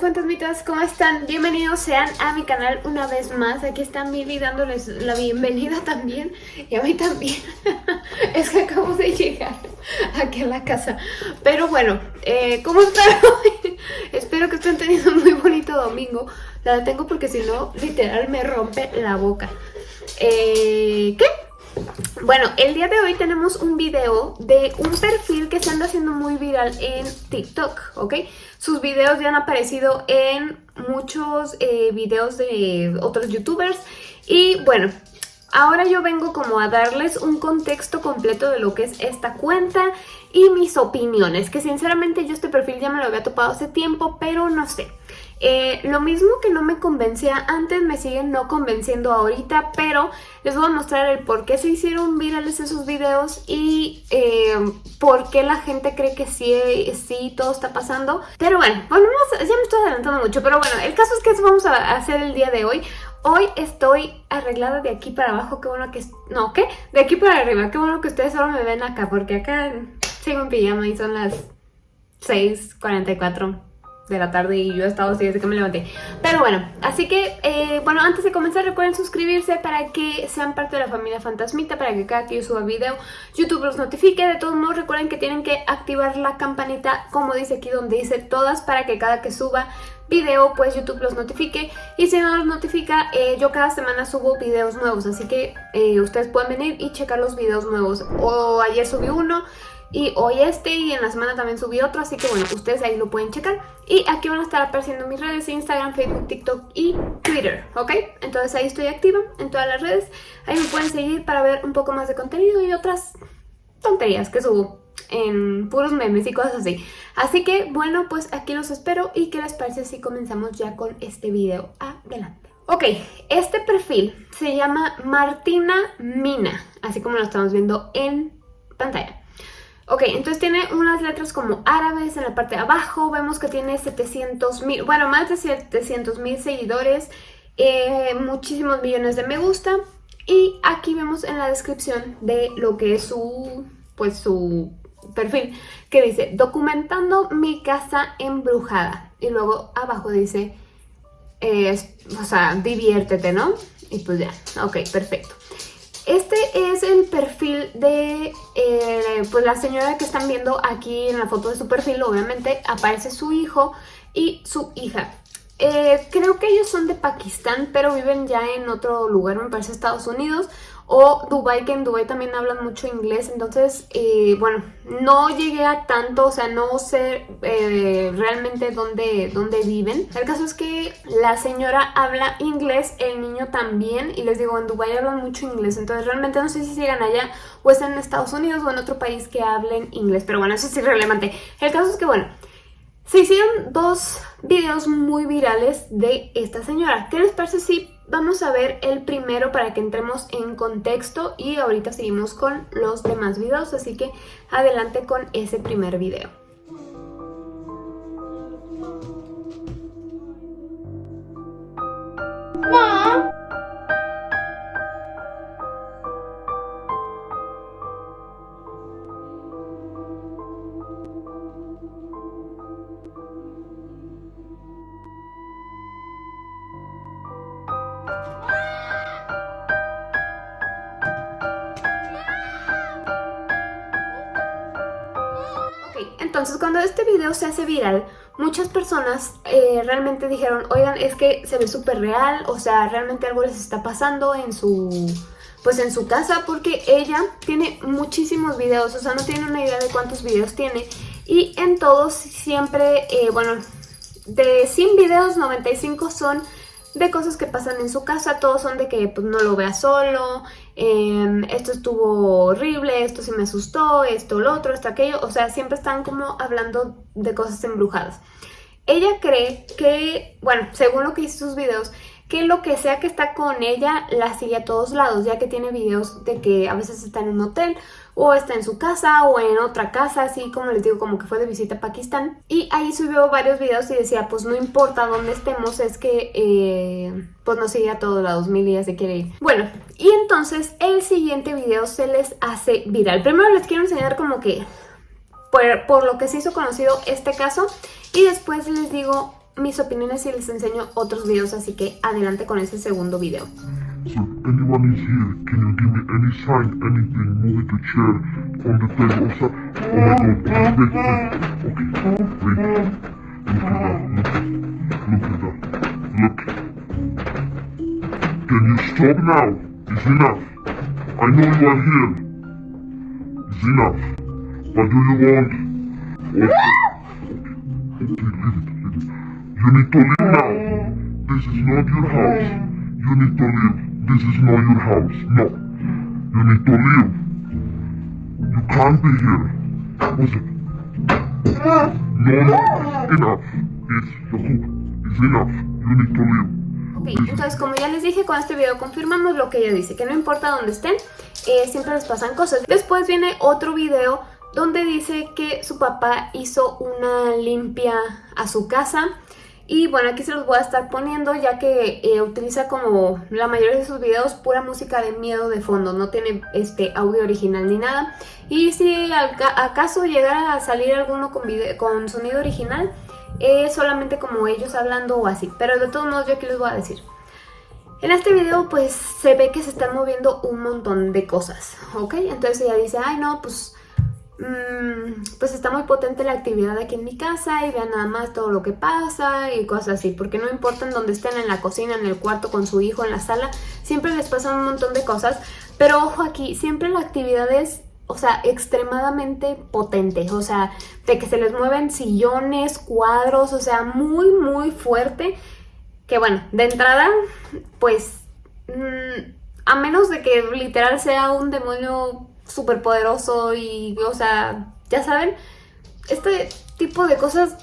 Fantasmitas, ¿cómo están? Bienvenidos sean a mi canal una vez más. Aquí está Mili dándoles la bienvenida también y a mí también. es que acabo de llegar aquí a la casa. Pero bueno, eh, ¿cómo están hoy? Espero que estén teniendo un muy bonito domingo. La tengo porque si no, literal me rompe la boca. Eh, ¿Qué? Bueno, el día de hoy tenemos un video de un perfil que se anda haciendo muy viral en TikTok, ¿ok? Sus videos ya han aparecido en muchos eh, videos de otros youtubers y bueno, ahora yo vengo como a darles un contexto completo de lo que es esta cuenta y mis opiniones, que sinceramente yo este perfil ya me lo había topado hace tiempo, pero no sé. Eh, lo mismo que no me convencía antes, me siguen no convenciendo ahorita, pero les voy a mostrar el por qué se hicieron virales esos videos y eh, por qué la gente cree que sí, sí, todo está pasando. Pero bueno, bueno, ya me estoy adelantando mucho, pero bueno, el caso es que eso vamos a hacer el día de hoy. Hoy estoy arreglada de aquí para abajo, qué bueno que... No, ¿qué? De aquí para arriba, qué bueno que ustedes solo me ven acá, porque acá sigo en pijama y son las 6.44 de la tarde y yo he estado así desde que me levanté. Pero bueno, así que, eh, bueno, antes de comenzar recuerden suscribirse para que sean parte de la familia Fantasmita, para que cada que yo suba video YouTube los notifique. De todos modos recuerden que tienen que activar la campanita como dice aquí donde dice todas para que cada que suba video pues YouTube los notifique y si no los notifica eh, yo cada semana subo videos nuevos así que eh, ustedes pueden venir y checar los videos nuevos o ayer subí uno y hoy este y en la semana también subí otro, así que bueno, ustedes ahí lo pueden checar. Y aquí van a estar apareciendo mis redes, Instagram, Facebook, TikTok y Twitter, ¿ok? Entonces ahí estoy activa en todas las redes. Ahí me pueden seguir para ver un poco más de contenido y otras tonterías que subo en puros memes y cosas así. Así que bueno, pues aquí los espero y qué les parece si comenzamos ya con este video. Adelante. Ok, este perfil se llama Martina Mina, así como lo estamos viendo en pantalla. Ok, entonces tiene unas letras como árabes en la parte de abajo. Vemos que tiene 700 mil, bueno, más de 700 mil seguidores. Eh, muchísimos millones de me gusta. Y aquí vemos en la descripción de lo que es su, pues su perfil, que dice, documentando mi casa embrujada. Y luego abajo dice, eh, o sea, diviértete, ¿no? Y pues ya, ok, perfecto. Este es el perfil de eh, pues la señora que están viendo aquí en la foto de su perfil. Obviamente aparece su hijo y su hija. Eh, creo que ellos son de Pakistán, pero viven ya en otro lugar, me parece Estados Unidos o Dubai, que en Dubai también hablan mucho inglés, entonces, eh, bueno, no llegué a tanto, o sea, no sé eh, realmente dónde, dónde viven. El caso es que la señora habla inglés, el niño también, y les digo, en Dubai hablan mucho inglés, entonces realmente no sé si llegan allá o están en Estados Unidos o en otro país que hablen inglés, pero bueno, eso es irrelevante. El caso es que, bueno, se hicieron dos videos muy virales de esta señora. ¿Qué les parece si vamos a ver el primero para que entremos en contexto y ahorita seguimos con los demás videos, así que adelante con ese primer video. Entonces cuando este video se hace viral, muchas personas eh, realmente dijeron, oigan, es que se ve súper real, o sea, realmente algo les está pasando en su, pues en su casa, porque ella tiene muchísimos videos, o sea, no tiene una idea de cuántos videos tiene, y en todos siempre, eh, bueno, de 100 videos, 95 son de cosas que pasan en su casa, todos son de que pues, no lo vea solo, em, esto estuvo horrible, esto se me asustó, esto, lo otro, esto, aquello, o sea, siempre están como hablando de cosas embrujadas. Ella cree que, bueno, según lo que hizo sus videos, que lo que sea que está con ella la sigue a todos lados, ya que tiene videos de que a veces está en un hotel o está en su casa o en otra casa, así como les digo, como que fue de visita a Pakistán. Y ahí subió varios videos y decía, pues no importa dónde estemos, es que eh, pues nos sigue a todos lados, mil días se quiere ir. Bueno, y entonces el siguiente video se les hace viral. Primero les quiero enseñar como que por, por lo que se hizo conocido este caso y después les digo mis opiniones y les enseño otros videos, así que adelante con ese segundo video. So, anyone is here, can you give me any sign, anything, moving the chair from the table? So, oh my god, wait, wait, okay, wait, look at that, look, look at that, look. Can you stop now? It's enough. I know you are here. It's enough. But do you want... Okay, okay, leave it, leave it. You need to leave now. This is not your house. You need to leave. This is not your house. No. You need to leave. You can't be here. What's it? No, no. Enough. It's. It's enough. You need to leave. Ok, entonces como ya les dije, con este video confirmamos lo que ella dice, que no importa dónde estén, eh, siempre les pasan cosas. Después viene otro video donde dice que su papá hizo una limpia a su casa y bueno, aquí se los voy a estar poniendo ya que eh, utiliza como la mayoría de sus videos pura música de miedo de fondo, no tiene este audio original ni nada. Y si acaso llegara a salir alguno con, con sonido original, es solamente como ellos hablando o así. Pero de todos modos yo aquí les voy a decir. En este video pues se ve que se están moviendo un montón de cosas, ¿ok? Entonces ella dice, ay no, pues pues está muy potente la actividad aquí en mi casa y vean nada más todo lo que pasa y cosas así, porque no importa en dónde estén, en la cocina, en el cuarto, con su hijo, en la sala, siempre les pasan un montón de cosas, pero ojo aquí, siempre la actividad es, o sea, extremadamente potente, o sea, de que se les mueven sillones, cuadros, o sea, muy, muy fuerte, que bueno, de entrada, pues, mm, a menos de que literal sea un demonio súper poderoso y, o sea, ya saben, este tipo de cosas,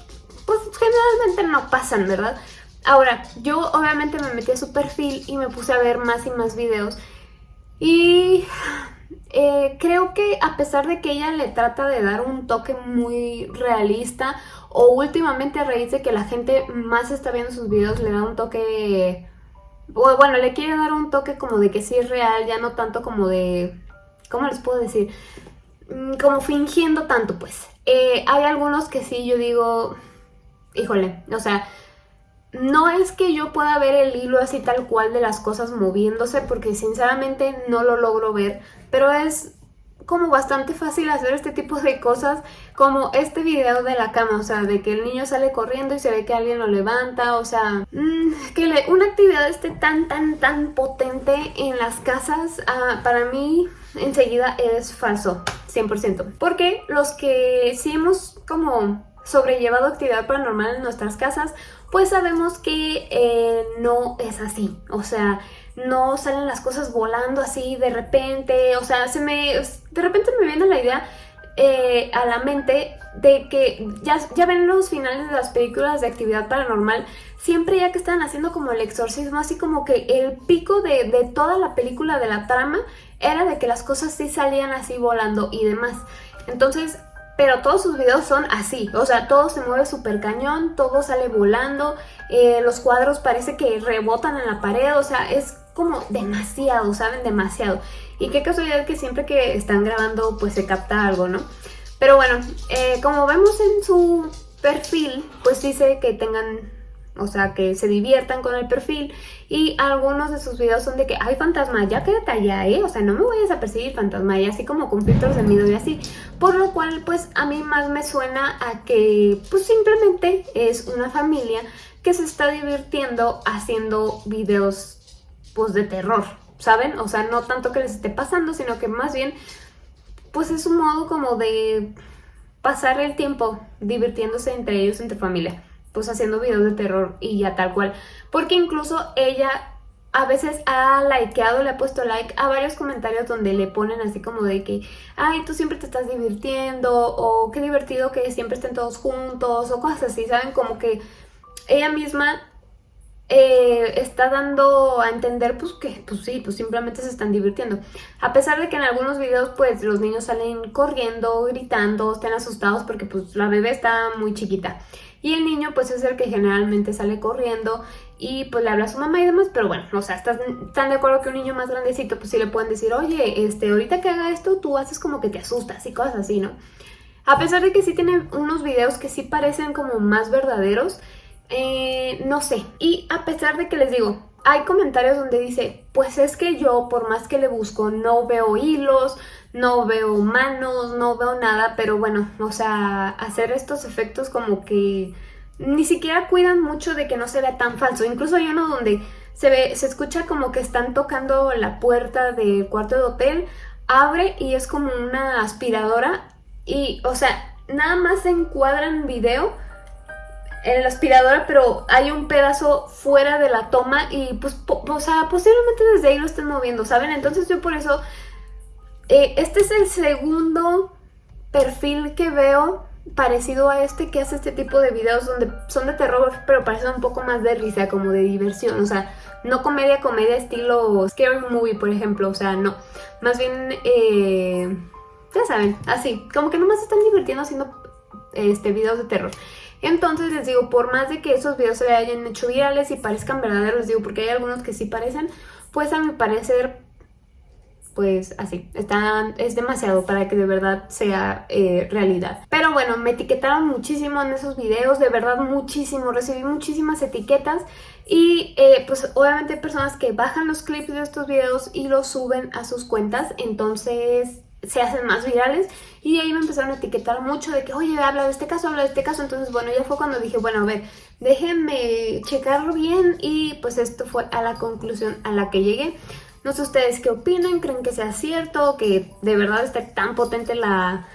pues generalmente no pasan, ¿verdad? Ahora, yo obviamente me metí a su perfil y me puse a ver más y más videos y eh, creo que a pesar de que ella le trata de dar un toque muy realista o últimamente a raíz de que la gente más está viendo sus videos le da un toque... Bueno, le quiere dar un toque como de que sí es real, ya no tanto como de ¿cómo les puedo decir? Mm, como fingiendo tanto, pues. Eh, hay algunos que sí, yo digo, híjole, o sea, no es que yo pueda ver el hilo así tal cual de las cosas moviéndose, porque sinceramente no lo logro ver, pero es como bastante fácil hacer este tipo de cosas como este video de la cama, o sea, de que el niño sale corriendo y se ve que alguien lo levanta, o sea, mmm, que una actividad esté tan, tan, tan potente en las casas, ah, para mí enseguida es falso, 100%. Porque los que sí hemos como sobrellevado actividad paranormal en nuestras casas, pues sabemos que eh, no es así, o sea, no salen las cosas volando así de repente, o sea, se me, de repente me viene la idea eh, a la mente de que ya, ya ven los finales de las películas de actividad paranormal, siempre ya que están haciendo como el exorcismo, así como que el pico de, de toda la película de la trama era de que las cosas sí salían así volando y demás. Entonces, pero todos sus videos son así, o sea, todo se mueve súper cañón, todo sale volando, eh, los cuadros parece que rebotan en la pared, o sea, es como demasiado, ¿saben? Demasiado. Y qué casualidad que siempre que están grabando pues se capta algo, ¿no? Pero bueno, eh, como vemos en su perfil, pues dice que tengan, o sea, que se diviertan con el perfil y algunos de sus videos son de que, ay fantasma, ya quédate allá, ¿eh? O sea, no me vayas a perseguir fantasma y así como con de miedo y así. Por lo cual, pues a mí más me suena a que, pues simplemente es una familia que se está divirtiendo haciendo videos pues de terror, ¿saben? O sea, no tanto que les esté pasando, sino que más bien pues es un modo como de pasar el tiempo divirtiéndose entre ellos, entre familia, pues haciendo videos de terror y ya tal cual. Porque incluso ella a veces ha likeado, le ha puesto like a varios comentarios donde le ponen así como de que ay, tú siempre te estás divirtiendo o qué divertido que siempre estén todos juntos o cosas así, ¿saben? Como que ella misma eh, está dando a entender pues que pues sí, pues simplemente se están divirtiendo. A pesar de que en algunos videos pues los niños salen corriendo, gritando, están asustados porque pues la bebé está muy chiquita. Y el niño pues es el que generalmente sale corriendo y pues le habla a su mamá y demás, pero bueno, o sea, están, están de acuerdo que un niño más grandecito pues sí le pueden decir, oye, este, ahorita que haga esto tú haces como que te asustas y cosas así, ¿no? A pesar de que sí tienen unos videos que sí parecen como más verdaderos, eh, no sé. Y a pesar de que les digo, hay comentarios donde dice, pues es que yo por más que le busco no veo hilos, no veo manos, no veo nada, pero bueno, o sea, hacer estos efectos como que ni siquiera cuidan mucho de que no se vea tan falso. Incluso hay uno donde se ve, se escucha como que están tocando la puerta del cuarto de hotel, abre y es como una aspiradora y, o sea, nada más se encuadra en video en la aspiradora, pero hay un pedazo fuera de la toma y pues, o sea, posiblemente desde ahí lo estén moviendo, ¿saben? Entonces yo por eso, eh, este es el segundo perfil que veo parecido a este que hace este tipo de videos donde son de terror, pero parecen un poco más de risa, como de diversión, o sea, no comedia, comedia estilo scary movie, por ejemplo, o sea, no, más bien, eh, ya saben, así, como que nomás están divirtiendo haciendo este videos de terror. Entonces les digo, por más de que esos videos se hayan hecho virales y parezcan verdaderos, digo, porque hay algunos que sí parecen, pues a mi parecer pues así, están, es demasiado para que de verdad sea eh, realidad. Pero bueno, me etiquetaron muchísimo en esos videos, de verdad muchísimo, recibí muchísimas etiquetas y eh, pues obviamente hay personas que bajan los clips de estos videos y los suben a sus cuentas, entonces se hacen más virales. Y ahí me empezaron a etiquetar mucho de que, oye, habla de este caso, habla de este caso, entonces bueno, ya fue cuando dije, bueno, a ver, déjenme checarlo bien y pues esto fue a la conclusión a la que llegué. No sé ustedes qué opinan, creen que sea cierto, que de verdad esté tan potente la,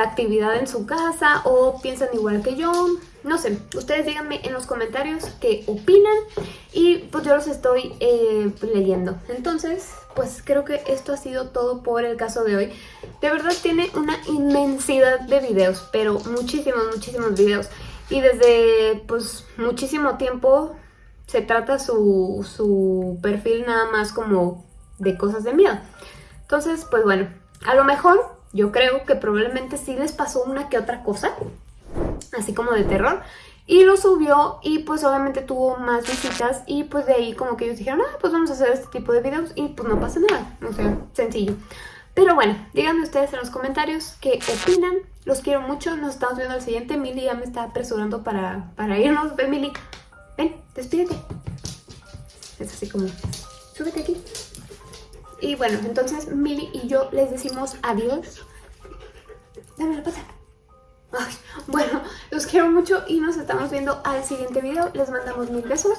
actividad en su casa o piensan igual que yo. No sé, ustedes díganme en los comentarios qué opinan y pues yo los estoy eh, leyendo. Entonces, pues creo que esto ha sido todo por el caso de hoy. De verdad tiene una inmensidad de videos, pero muchísimos, muchísimos videos. Y desde pues muchísimo tiempo se trata su, su perfil nada más como de cosas de miedo. Entonces, pues bueno, a lo mejor yo creo que probablemente sí les pasó una que otra cosa, así como de terror, y lo subió y pues obviamente tuvo más visitas y pues de ahí como que ellos dijeron, ah, pues vamos a hacer este tipo de videos y pues no pasa nada, o sea, sencillo. Pero bueno, díganme ustedes en los comentarios qué opinan, los quiero mucho, nos estamos viendo al siguiente, Mili ya me está apresurando para, para irnos, ven Mili, ven, despídete. Es así como, súbete aquí. Y bueno, entonces Mili y yo les decimos adiós. Dame la pata. bueno, los quiero mucho y nos estamos viendo al siguiente video. Les mandamos mil besos.